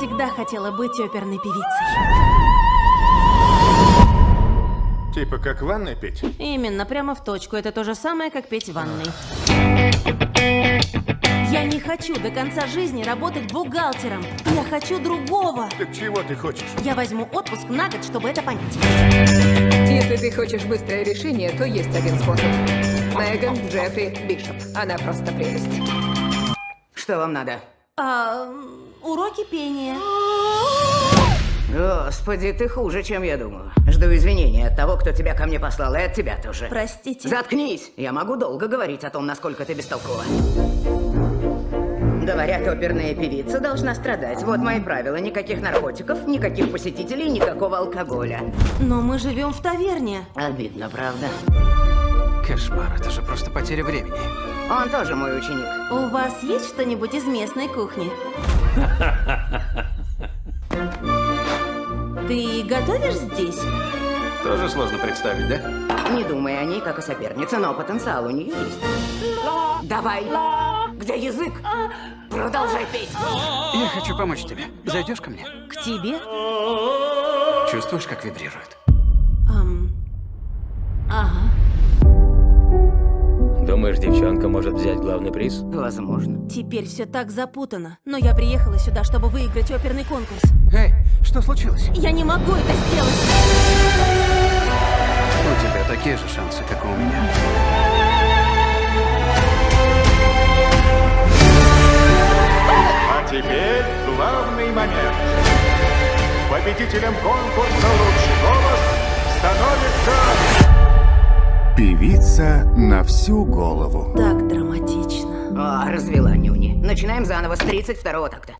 всегда хотела быть оперной певицей. Типа как ванной петь? Именно, прямо в точку. Это то же самое, как петь в ванной. Я не хочу до конца жизни работать бухгалтером. Я хочу другого. Так чего ты хочешь? Я возьму отпуск на год, чтобы это понять. Если ты хочешь быстрое решение, то есть один способ. Меган Джеффри Бишоп. Она просто прелесть. Что вам надо? А, уроки пения. Господи, ты хуже, чем я думал. Жду извинения от того, кто тебя ко мне послал, и от тебя тоже. Простите. Заткнись! Я могу долго говорить о том, насколько ты бестолкова. Говорят, оперная певица должна страдать. Вот мои правила. Никаких наркотиков, никаких посетителей, никакого алкоголя. Но мы живем в таверне. Обидно, правда? Кошмар, это же просто потеря времени. Он тоже мой ученик. У вас есть что-нибудь из местной кухни? Ты готовишь здесь? Тоже сложно представить, да? Не думай о ней как о сопернице, но потенциал у нее есть. Давай. Где язык? Продолжай петь. Я хочу помочь тебе. Зайдешь ко мне? К тебе? Чувствуешь, как вибрирует? Ам. Ага. Думаешь, девчонка может взять главный приз? Возможно. Теперь все так запутано. Но я приехала сюда, чтобы выиграть оперный конкурс. Эй, что случилось? Я не могу это сделать. У тебя такие же шансы, как и у меня. А теперь главный момент. Победителем конкурса «Лучший Певица на всю голову. Так драматично. О, развела нюни. Начинаем заново с 32-го такта.